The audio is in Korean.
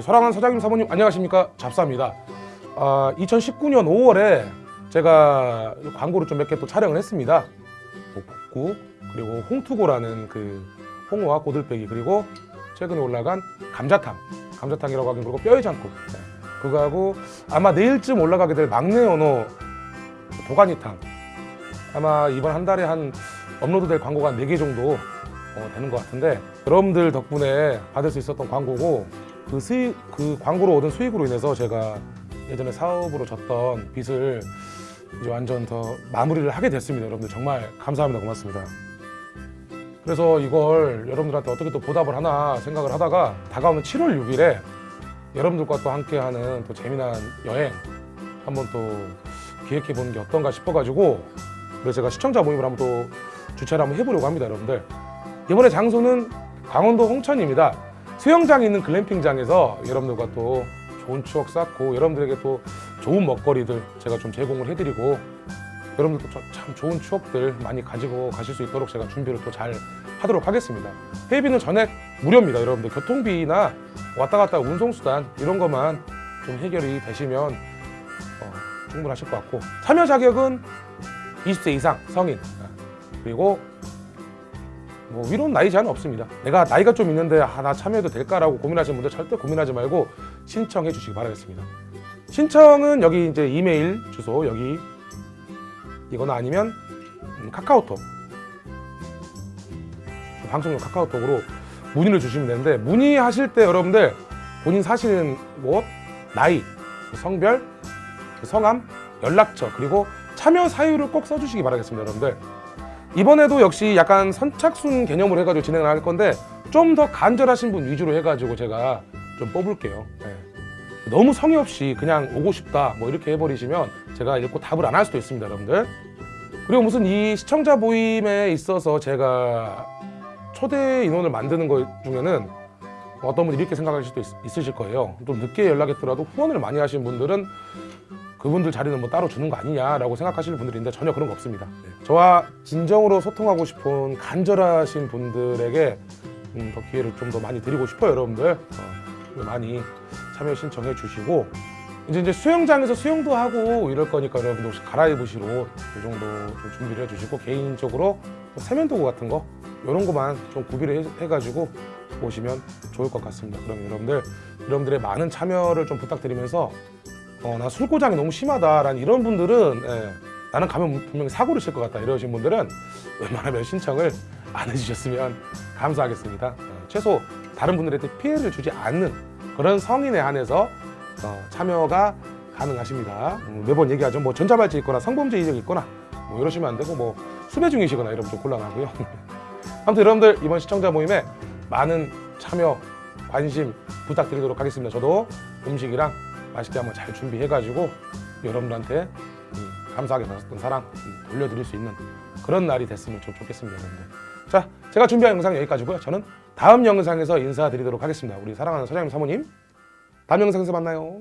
사랑하는 사장님 사모님 안녕하십니까? 잡사입니다. 아, 2019년 5월에 제가 광고를 좀 몇 개 또 촬영을 했습니다. 뭐 북국 그리고 홍투고라는 그 홍어와 고들빼기 그리고 최근에 올라간 감자탕. 감자탕이라고 하긴 그리고 뼈의 장국. 네. 그거하고 아마 내일쯤 올라가게 될 막내 언어 도가니탕. 아마 이번 한 달에 한 업로드 될 광고가 한 4개 정도 어, 되는 것 같은데 여러분들 덕분에 받을 수 있었던 광고고 그 수익 그 광고로 얻은 수익으로 인해서 제가 예전에 사업으로 졌던 빚을 이제 완전 더 마무리를 하게 됐습니다. 여러분들 정말 감사합니다. 고맙습니다. 그래서 이걸 여러분들한테 어떻게 또 보답을 하나 생각을 하다가 다가오는 7월 6일에 여러분들과 또 함께하는 또 재미난 여행 한번 또 기획해 보는 게 어떤가 싶어가지고 그래서 제가 시청자 모임을 한번 또 주최를 한번 해보려고 합니다, 여러분들. 이번에 장소는 강원도 홍천입니다. 수영장이 있는 글램핑장에서 여러분들과 또 좋은 추억 쌓고 여러분들에게 또 좋은 먹거리들 제가 좀 제공을 해드리고 여러분들도 저- 참 좋은 추억들 많이 가지고 가실 수 있도록 제가 준비를 또 잘 하도록 하겠습니다. 회비는 전액 무료입니다, 여러분들. 교통비나 왔다 갔다 운송수단 이런 것만 좀 해결이 되시면 어, 충분하실 것 같고 참여 자격은 20세 이상 성인 아, 그리고 뭐 위로는 나이 제한 없습니다. 내가 나이가 좀 있는데 아, 나 참여해도 될까라고 고민하시는 분들 절대 고민하지 말고 신청해 주시기 바라겠습니다. 신청은 여기 이제 이메일 주소 여기 이거나 아니면 음, 카카오톡 방송용 카카오톡으로 문의를 주시면 되는데 문의하실 때 여러분들 본인 사시는 곳, 나이, 성별, 성함, 연락처 그리고 참여 사유를 꼭 써주시기 바라겠습니다, 여러분들. 이번에도 역시 약간 선착순 개념으로 해가지고 진행을 할 건데 좀 더 간절하신 분 위주로 해가지고 제가 좀 뽑을게요. 네. 너무 성의 없이 그냥 오고 싶다 뭐 이렇게 해버리시면 제가 읽고 답을 안 할 수도 있습니다, 여러분들. 그리고 무슨 이 시청자 모임에 있어서 제가 초대 인원을 만드는 것 중에는 어떤 분이 이렇게 생각하실 수도 있, 으실 거예요. 좀 늦게 연락했더라도 후원을 많이 하신 분들은 그분들 자리는 뭐 따로 주는 거 아니냐라고 생각하시는 분들인데 전혀 그런 거 없습니다. 네. 저와 진정으로 소통하고 싶은 간절하신 분들에게 음, 더 기회를 좀 더 많이 드리고 싶어요, 여러분들. 어, 많이 참여 신청해 주시고 이제 이제 수영장에서 수영도 하고 이럴 거니까 여러분들 혹시 갈아입으실 옷이 정도 좀 준비를 해주시고 개인적으로 뭐 세면도구 같은 거 이런 거만 좀 구비를 해, 해가지고 오시면 좋을 것 같습니다. 그럼 여러분들 여러분들의 많은 참여를 좀 부탁드리면서 어, 나 술고장이 너무 심하다라는 이런 분들은 예, 나는 가면 분명히 사고를 칠 것 같다 이러신 분들은 웬만하면 신청을 안 해주셨으면 감사하겠습니다. 어, 최소 다른 분들한테 피해를 주지 않는 그런 성인에 한해서 어, 참여가 가능하십니다. 음, 매번 얘기하죠. 뭐 전자발찌 있거나 성범죄 이력이 있거나 뭐 이러시면 안 되고 뭐 수배 중이시거나 이러면 좀 곤란하고요. 아무튼 여러분들 이번 시청자 모임에 많은 참여 관심 부탁드리도록 하겠습니다. 저도 음식이랑 맛있게 한번 잘 준비해가지고 여러분들한테 음, 감사하게 받았던 사랑 음, 돌려드릴 수 있는 그런 날이 됐으면 좀 좋겠습니다. 여러분들. 자, 제가 준비한 영상 여기까지고요. 저는 다음 영상에서 인사드리도록 하겠습니다. 우리 사랑하는 사장님 사모님 다음 영상에서 만나요.